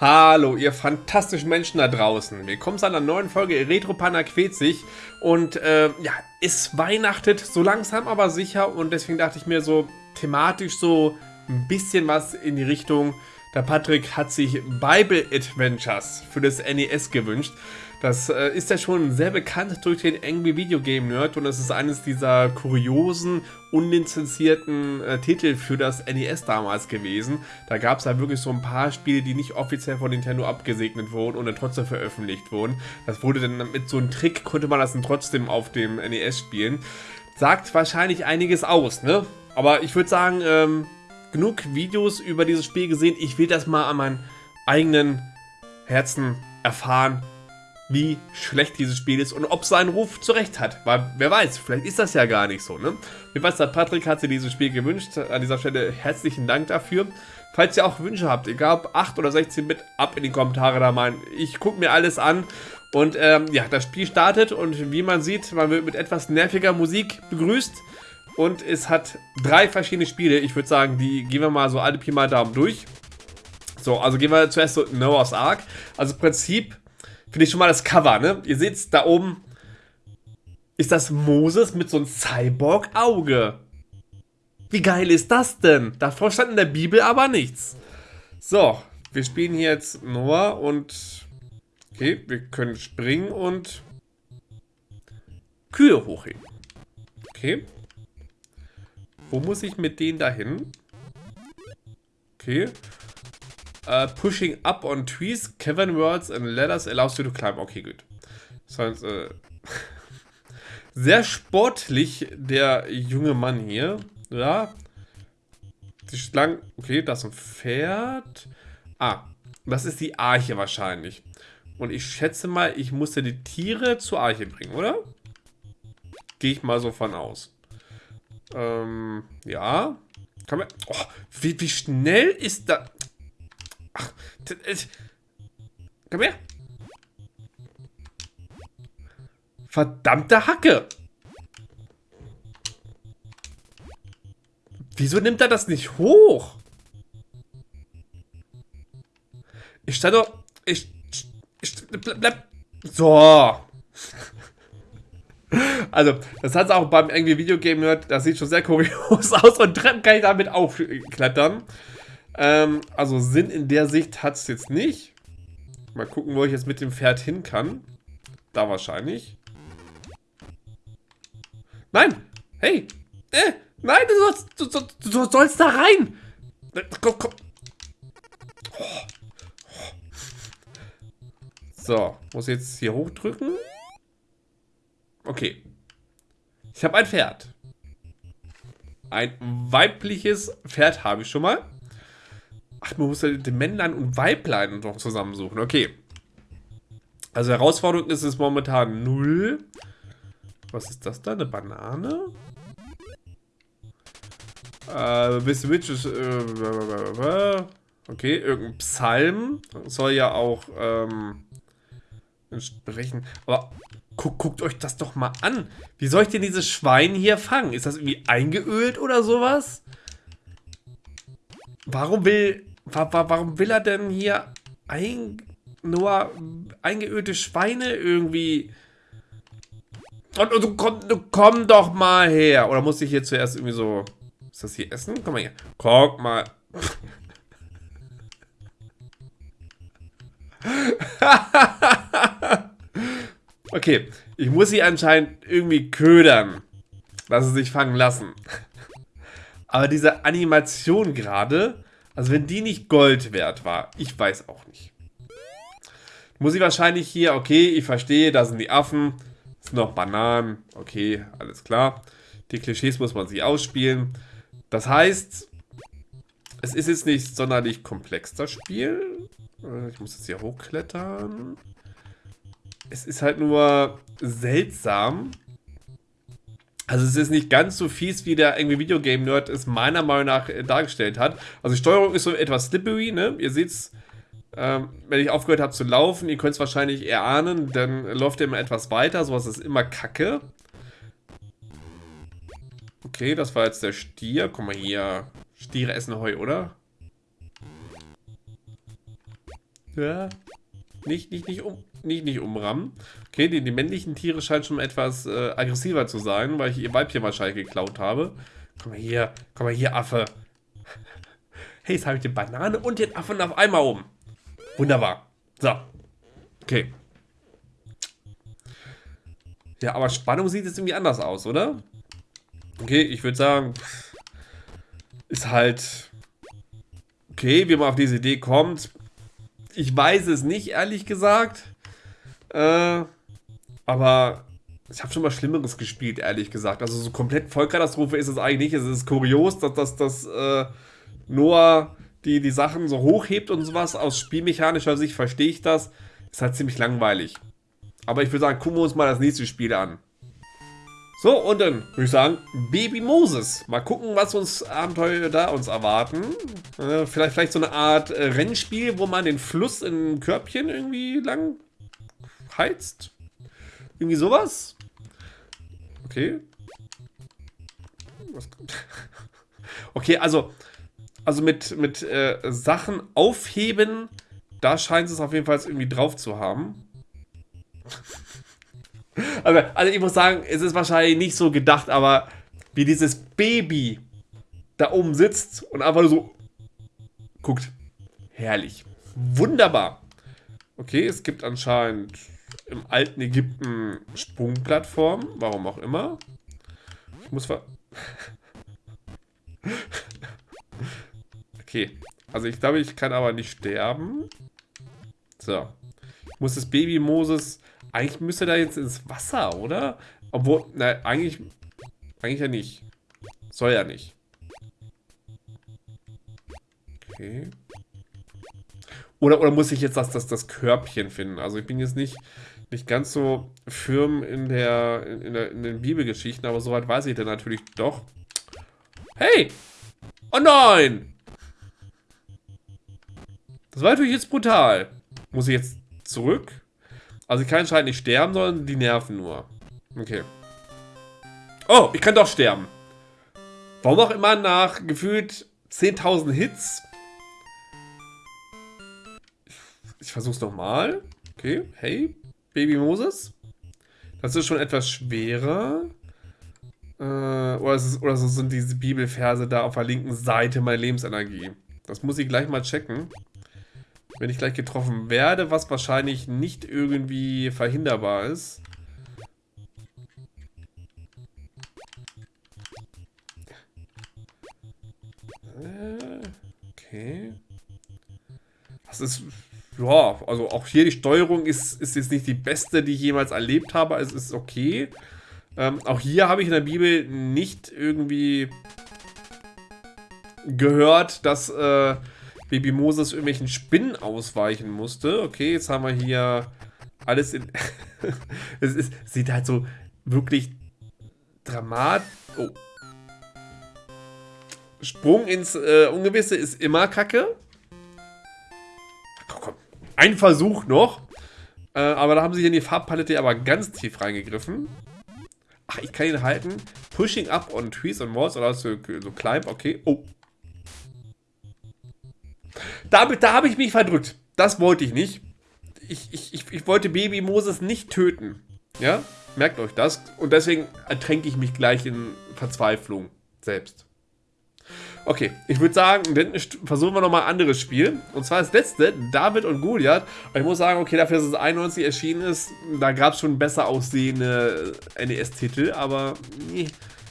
Hallo, ihr fantastischen Menschen da draußen. Willkommen zu einer neuen Folge Retropanda quält sich. Und äh, ja, es weihnachtet so langsam aber sicher. Und deswegen dachte ich mir so thematisch so ein bisschen was in die Richtung. Der Patrick hat sich Bible Adventures für das NES gewünscht. Das äh, ist ja schon sehr bekannt durch den Angry Video Game Nerd und es ist eines dieser kuriosen, unlizenzierten äh, Titel für das NES damals gewesen. Da gab es ja wirklich so ein paar Spiele, die nicht offiziell von Nintendo abgesegnet wurden und dann trotzdem veröffentlicht wurden. Das wurde dann mit so einem Trick, konnte man das dann trotzdem auf dem NES spielen. Sagt wahrscheinlich einiges aus, ne? Aber ich würde sagen, ähm, genug Videos über dieses Spiel gesehen. Ich will das mal an meinen eigenen Herzen erfahren wie schlecht dieses Spiel ist und ob seinen Ruf zurecht hat. Weil, wer weiß, vielleicht ist das ja gar nicht so, ne? Der Patrick hat sich dieses Spiel gewünscht. An dieser Stelle herzlichen Dank dafür. Falls ihr auch Wünsche habt, egal ob 8 oder 16 Bit, ab in die Kommentare da mal. Ich gucke mir alles an. Und ähm, ja, das Spiel startet und wie man sieht, man wird mit etwas nerviger Musik begrüßt. Und es hat drei verschiedene Spiele. Ich würde sagen, die gehen wir mal so alle Pi mal Daumen durch. So, also gehen wir zuerst so Noah's Ark. Also im Prinzip Finde ich schon mal das Cover, ne? Ihr seht da oben ist das Moses mit so einem Cyborg-Auge. Wie geil ist das denn? Davor stand in der Bibel aber nichts. So, wir spielen hier jetzt Noah und... Okay, wir können springen und... Kühe hochheben. Okay. Wo muss ich mit denen dahin? Okay. Uh, pushing up on trees, cavern worlds and ladders allows you to climb. Okay, gut. Das äh, sehr sportlich, der junge Mann hier. Ja. Die Schlangen. Okay, das ist ein Pferd. Ah, das ist die Arche wahrscheinlich. Und ich schätze mal, ich musste die Tiere zur Arche bringen, oder? Gehe ich mal so von aus. Ähm, ja. Kann man, oh, wie, wie schnell ist da... Ach, komm her. Verdammte Hacke. Wieso nimmt er das nicht hoch? Ich stand doch... Ich... ich bleib, so. Also, das hat es auch beim irgendwie Videogame Nerd, das sieht schon sehr kurios aus und Treppen kann ich damit aufklettern. Ähm, also Sinn in der Sicht hat es jetzt nicht. Mal gucken, wo ich jetzt mit dem Pferd hin kann. Da wahrscheinlich. Nein! Hey! Äh, nein, du sollst, du, du, du sollst da rein! Komm, komm. So, muss jetzt hier hochdrücken. Okay. Ich habe ein Pferd. Ein weibliches Pferd habe ich schon mal. Ach, man muss ja den Männlein und Weiblein noch zusammensuchen. Okay. Also Herausforderung ist es momentan null. Was ist das da? Eine Banane? Äh, Miss Witches. Äh, okay, irgendein Psalm. Soll ja auch ähm, entsprechen. Aber guck, guckt euch das doch mal an. Wie soll ich denn dieses Schwein hier fangen? Ist das irgendwie eingeölt oder sowas? Warum will Warum will er denn hier ein, nur eingeölte Schweine irgendwie... Und, und, komm, komm doch mal her. Oder muss ich hier zuerst irgendwie so... Ist das hier Essen? Komm mal her. Guck mal. okay, ich muss sie anscheinend irgendwie ködern, dass sie sich fangen lassen. Aber diese Animation gerade also wenn die nicht Gold wert war, ich weiß auch nicht. Muss ich wahrscheinlich hier, okay, ich verstehe, da sind die Affen, sind noch Bananen, okay, alles klar. Die Klischees muss man sich ausspielen. Das heißt, es ist jetzt nicht sonderlich komplex, das Spiel. Äh, ich muss jetzt hier hochklettern. Es ist halt nur seltsam, also es ist nicht ganz so fies, wie der irgendwie Videogame-Nerd es meiner Meinung nach äh, dargestellt hat. Also die Steuerung ist so etwas slippery, ne? Ihr seht's, ähm, wenn ich aufgehört habe zu laufen, ihr könnt es wahrscheinlich erahnen, dann läuft ihr immer etwas weiter, sowas ist immer kacke. Okay, das war jetzt der Stier. Guck mal hier. Stiere essen Heu, oder? Ja. Nicht, nicht, nicht, um, nicht, nicht umrammen. Okay, die, die männlichen Tiere scheinen schon etwas äh, aggressiver zu sein, weil ich ihr Weibchen wahrscheinlich geklaut habe. Komm mal hier, komm mal hier, Affe. Hey, jetzt habe ich die Banane und den Affen auf einmal um. Wunderbar. So. Okay. Ja, aber Spannung sieht jetzt irgendwie anders aus, oder? Okay, ich würde sagen, ist halt okay, wie man auf diese Idee kommt. Ich weiß es nicht, ehrlich gesagt. Äh, aber ich habe schon mal Schlimmeres gespielt, ehrlich gesagt. Also so komplett Vollkatastrophe ist es eigentlich nicht. Es ist kurios, dass das dass, äh, Noah die, die Sachen so hochhebt und sowas. Aus spielmechanischer Sicht verstehe ich das. Ist halt ziemlich langweilig. Aber ich würde sagen, gucken wir uns mal das nächste Spiel an. So, und dann würde ich sagen, Baby Moses. Mal gucken, was uns Abenteuer da uns erwarten. Äh, vielleicht, vielleicht so eine Art äh, Rennspiel, wo man den Fluss in ein Körbchen irgendwie lang heizt. Irgendwie sowas. Okay. Okay, also, also mit, mit äh, Sachen aufheben, da scheint es auf jeden Fall irgendwie drauf zu haben. Also, also ich muss sagen, es ist wahrscheinlich nicht so gedacht, aber wie dieses Baby da oben sitzt und einfach nur so guckt. Herrlich. Wunderbar. Okay, es gibt anscheinend im alten Ägypten Sprungplattformen. Warum auch immer. Ich muss ver... okay. Also ich glaube, ich kann aber nicht sterben. So. Muss das Baby Moses eigentlich müsste da jetzt ins Wasser, oder? Obwohl, na, eigentlich, eigentlich ja nicht. Soll ja nicht. Okay. Oder, oder muss ich jetzt das, das, das Körbchen finden? Also ich bin jetzt nicht, nicht ganz so firm in der, in, der, in den Bibelgeschichten, aber soweit weiß ich dann natürlich doch. Hey! Oh nein! Das war natürlich jetzt brutal. Muss ich jetzt zurück? Also ich kann anscheinend nicht sterben, sondern die nerven nur. Okay. Oh, ich kann doch sterben. Warum auch immer nach gefühlt 10.000 Hits. Ich versuch's nochmal. Okay, hey, Baby Moses. Das ist schon etwas schwerer. Äh, oder, ist, oder so sind diese Bibelverse da auf der linken Seite meiner Lebensenergie. Das muss ich gleich mal checken wenn ich gleich getroffen werde, was wahrscheinlich nicht irgendwie verhinderbar ist. Äh, okay. Das ist, ja, also auch hier die Steuerung ist, ist jetzt nicht die beste, die ich jemals erlebt habe. Es ist okay. Ähm, auch hier habe ich in der Bibel nicht irgendwie gehört, dass äh, Baby Moses irgendwelchen Spinnen ausweichen musste. Okay, jetzt haben wir hier alles in... es ist, sieht halt so wirklich dramatisch... Oh. Sprung ins äh, Ungewisse ist immer kacke. Komm, komm. Ein Versuch noch. Äh, aber da haben sie hier in die Farbpalette aber ganz tief reingegriffen. Ach, ich kann ihn halten. Pushing up on trees and walls oder so, so climb. Okay. Oh. Da, da habe ich mich verdrückt. Das wollte ich nicht. Ich, ich, ich, ich wollte Baby Moses nicht töten. Ja, merkt euch das. Und deswegen ertränke ich mich gleich in Verzweiflung selbst. Okay, ich würde sagen, dann versuchen wir nochmal ein anderes Spiel. Und zwar das letzte, David und Goliath. Und ich muss sagen, okay, dafür, dass es 91 erschienen ist, da gab es schon besser aussehende NES-Titel, aber nee.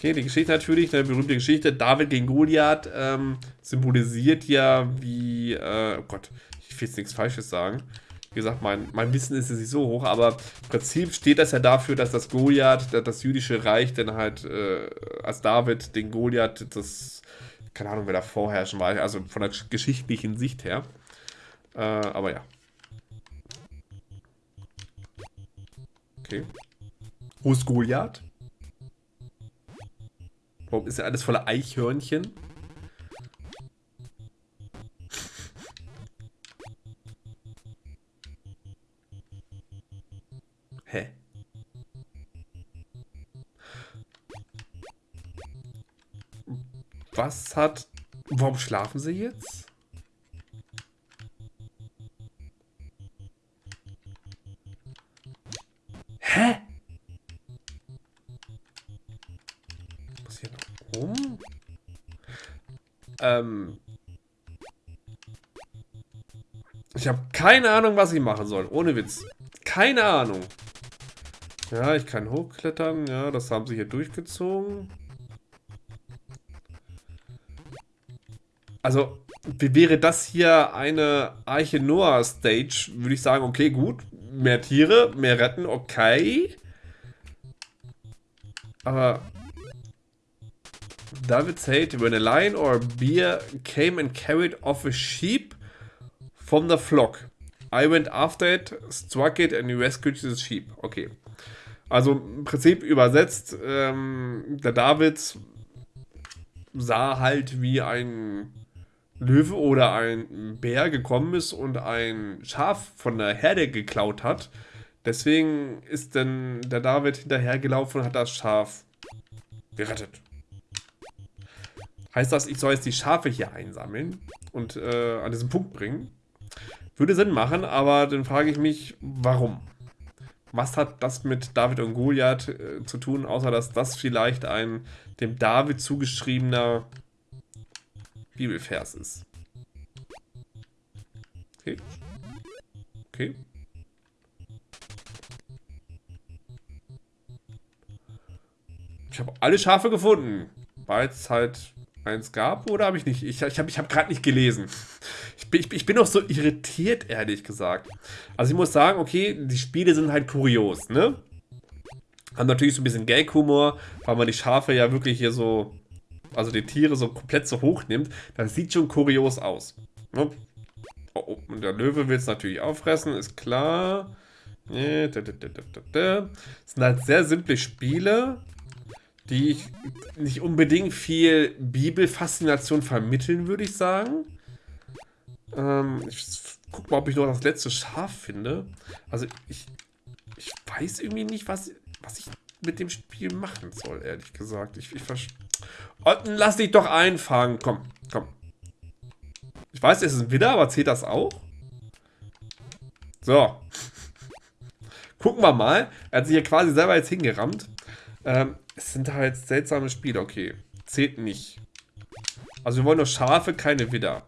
Okay, die Geschichte natürlich, eine berühmte Geschichte. David gegen Goliath ähm, symbolisiert ja wie, äh, oh Gott, ich will jetzt nichts Falsches sagen. Wie gesagt, mein, mein Wissen ist nicht so hoch, aber im Prinzip steht das ja dafür, dass das Goliath, das jüdische Reich, dann halt äh, als David den Goliath, das, keine Ahnung, wer da vorherrschen war, also von der geschichtlichen Sicht her. Äh, aber ja. Okay. Wo ist Goliath? Warum ist ja alles voller Eichhörnchen? Hä? Was hat... Warum schlafen sie jetzt? Ähm. Ich habe keine Ahnung, was ich machen soll. Ohne Witz. Keine Ahnung. Ja, ich kann hochklettern. Ja, das haben sie hier durchgezogen. Also, wäre das hier eine Arche Noah Stage? Würde ich sagen, okay, gut. Mehr Tiere, mehr retten, okay. Aber David said, when a lion or a bear came and carried off a sheep from the flock, I went after it, struck it and rescued the sheep. Okay. Also im Prinzip übersetzt, ähm, der David sah halt wie ein Löwe oder ein Bär gekommen ist und ein Schaf von der Herde geklaut hat. Deswegen ist dann der David hinterhergelaufen und hat das Schaf gerettet. Heißt das, ich soll jetzt die Schafe hier einsammeln und äh, an diesen Punkt bringen? Würde Sinn machen, aber dann frage ich mich, warum? Was hat das mit David und Goliath äh, zu tun, außer dass das vielleicht ein dem David zugeschriebener Bibelvers ist. Okay. Okay. Ich habe alle Schafe gefunden. Weil es halt eins gab oder habe ich nicht? Ich, ich habe ich hab gerade nicht gelesen. Ich bin, ich, ich bin auch so irritiert, ehrlich gesagt. Also ich muss sagen, okay, die Spiele sind halt kurios, ne? Haben natürlich so ein bisschen Gag-Humor, weil man die Schafe ja wirklich hier so also die Tiere so komplett so hoch nimmt, das sieht schon kurios aus. Ne? Oh, oh, und der Löwe will es natürlich auffressen, ist klar. Das sind halt sehr simple Spiele, die ich nicht unbedingt viel Bibelfaszination vermitteln, würde ich sagen. Ähm, ich guck mal, ob ich noch das letzte Schaf finde. Also ich, ich weiß irgendwie nicht, was, was ich mit dem Spiel machen soll, ehrlich gesagt. Ich, ich verstehe. Lass dich doch einfangen. Komm, komm. Ich weiß, es ist ein Widder, aber zählt das auch? So. Gucken wir mal. Er hat sich hier quasi selber jetzt hingerammt. Ähm, es sind halt seltsame Spiele. Okay. Zählt nicht. Also wir wollen nur Schafe, keine Widder.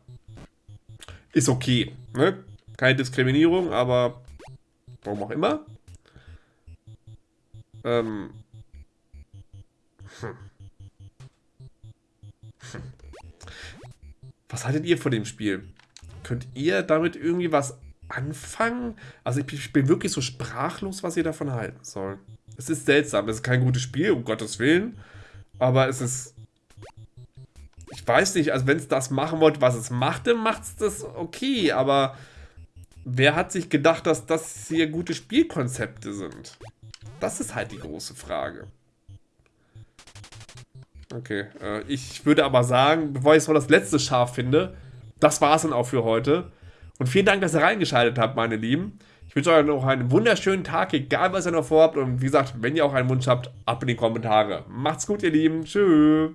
Ist okay. Ne? Keine Diskriminierung, aber warum auch immer. Ähm. Hm. Was haltet ihr von dem Spiel? Könnt ihr damit irgendwie was anfangen? Also ich bin wirklich so sprachlos, was ihr davon halten soll. Es ist seltsam, es ist kein gutes Spiel, um Gottes Willen. Aber es ist... Ich weiß nicht, also wenn es das machen wollte, was es machte, macht es das okay, aber wer hat sich gedacht, dass das hier gute Spielkonzepte sind? Das ist halt die große Frage. Okay, äh, ich würde aber sagen, bevor ich so das letzte Schaf finde, das war es dann auch für heute. Und vielen Dank, dass ihr reingeschaltet habt, meine Lieben. Ich wünsche euch noch einen wunderschönen Tag, egal was ihr noch vorhabt. Und wie gesagt, wenn ihr auch einen Wunsch habt, ab in die Kommentare. Macht's gut, ihr Lieben. Tschüss.